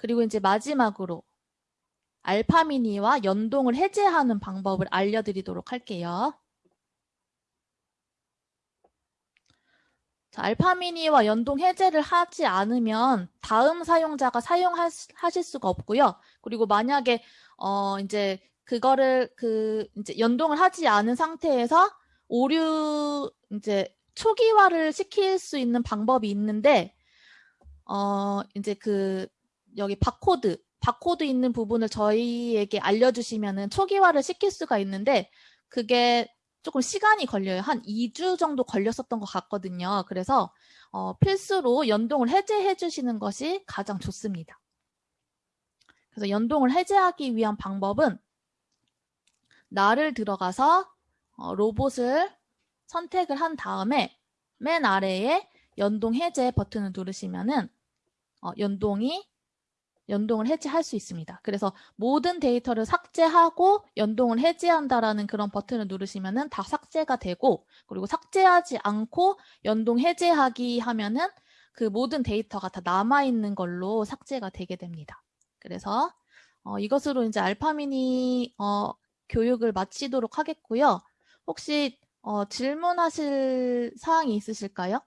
그리고 이제 마지막으로 알파미니와 연동을 해제하는 방법을 알려드리도록 할게요. 자, 알파미니와 연동 해제를 하지 않으면 다음 사용자가 사용하실 수가 없고요. 그리고 만약에 어 이제 그거를 그 이제 연동을 하지 않은 상태에서 오류 이제 초기화를 시킬 수 있는 방법이 있는데 어 이제 그 여기 바코드 바코드 있는 부분을 저희에게 알려주시면은 초기화를 시킬 수가 있는데 그게 조금 시간이 걸려요. 한 2주 정도 걸렸었던 것 같거든요. 그래서 어, 필수로 연동을 해제해 주시는 것이 가장 좋습니다. 그래서 연동을 해제하기 위한 방법은 나를 들어가서 어, 로봇을 선택을 한 다음에 맨 아래에 연동 해제 버튼을 누르시면은 어, 연동이 연동을 해제할 수 있습니다. 그래서 모든 데이터를 삭제하고 연동을 해제한다라는 그런 버튼을 누르시면은 다 삭제가 되고 그리고 삭제하지 않고 연동 해제하기 하면은 그 모든 데이터가 다 남아있는 걸로 삭제가 되게 됩니다. 그래서 어, 이것으로 이제 알파미니 어, 교육을 마치도록 하겠고요. 혹시 어, 질문하실 사항이 있으실까요?